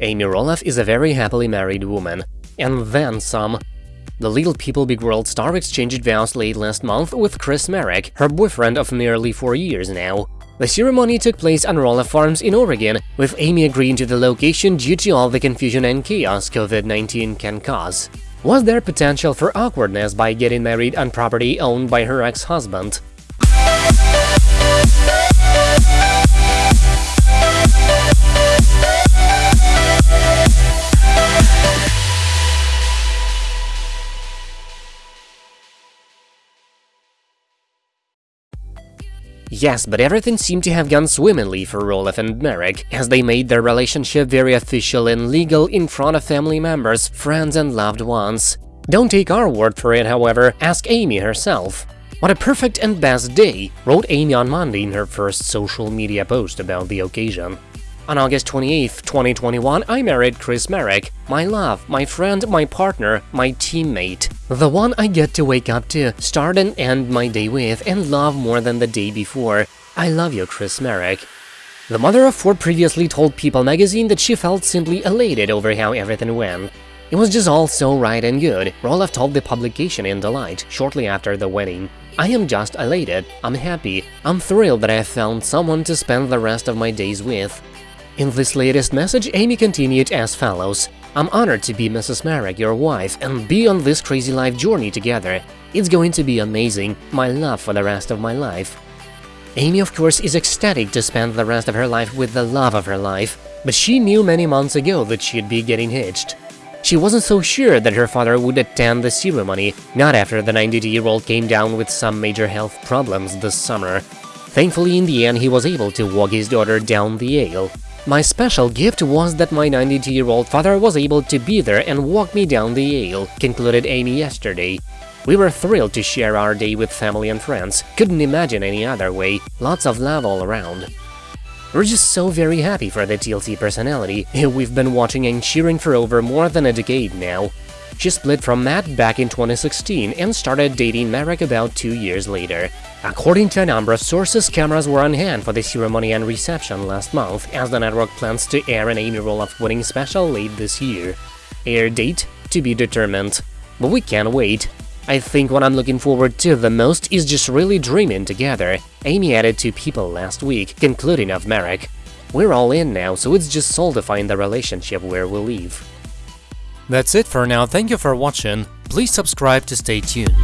Amy Roloff is a very happily married woman. And then some. The Little People Big World star exchanged vows late last month with Chris Marek, her boyfriend of nearly four years now. The ceremony took place on Roloff Farms in Oregon, with Amy agreeing to the location due to all the confusion and chaos COVID-19 can cause. Was there potential for awkwardness by getting married on property owned by her ex-husband? Yes, but everything seemed to have gone swimmingly for Roloff and Marek, as they made their relationship very official and legal in front of family members, friends and loved ones. Don't take our word for it, however, ask Amy herself. What a perfect and best day, wrote Amy on Monday in her first social media post about the occasion. On August 28, 2021, I married Chris Marek, my love, my friend, my partner, my teammate. The one I get to wake up to, start and end my day with, and love more than the day before. I love you, Chris Marek. The mother of four previously told People magazine that she felt simply elated over how everything went. It was just all so right and good, Roloff told the publication in Delight shortly after the wedding. I am just elated, I'm happy, I'm thrilled that I have found someone to spend the rest of my days with. In this latest message, Amy continued as follows. I'm honored to be Mrs. Marek, your wife, and be on this crazy life journey together. It's going to be amazing, my love for the rest of my life. Amy, of course, is ecstatic to spend the rest of her life with the love of her life, but she knew many months ago that she'd be getting hitched. She wasn't so sure that her father would attend the ceremony, not after the 92-year-old came down with some major health problems this summer. Thankfully, in the end, he was able to walk his daughter down the aisle. My special gift was that my 92-year-old father was able to be there and walk me down the aisle, concluded Amy yesterday. We were thrilled to share our day with family and friends, couldn't imagine any other way, lots of love all around. We're just so very happy for the TLC personality, who we've been watching and cheering for over more than a decade now. She split from Matt back in 2016 and started dating Marek about two years later. According to a number of sources, cameras were on hand for the ceremony and reception last month, as the network plans to air an Amy Roloff wedding special late this year. Air date to be determined. But we can't wait. I think what I'm looking forward to the most is just really dreaming together, Amy added to People last week, concluding of Marek. We're all in now, so it's just solidifying the relationship where we live. That's it for now, thank you for watching, please subscribe to stay tuned.